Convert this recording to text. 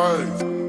life.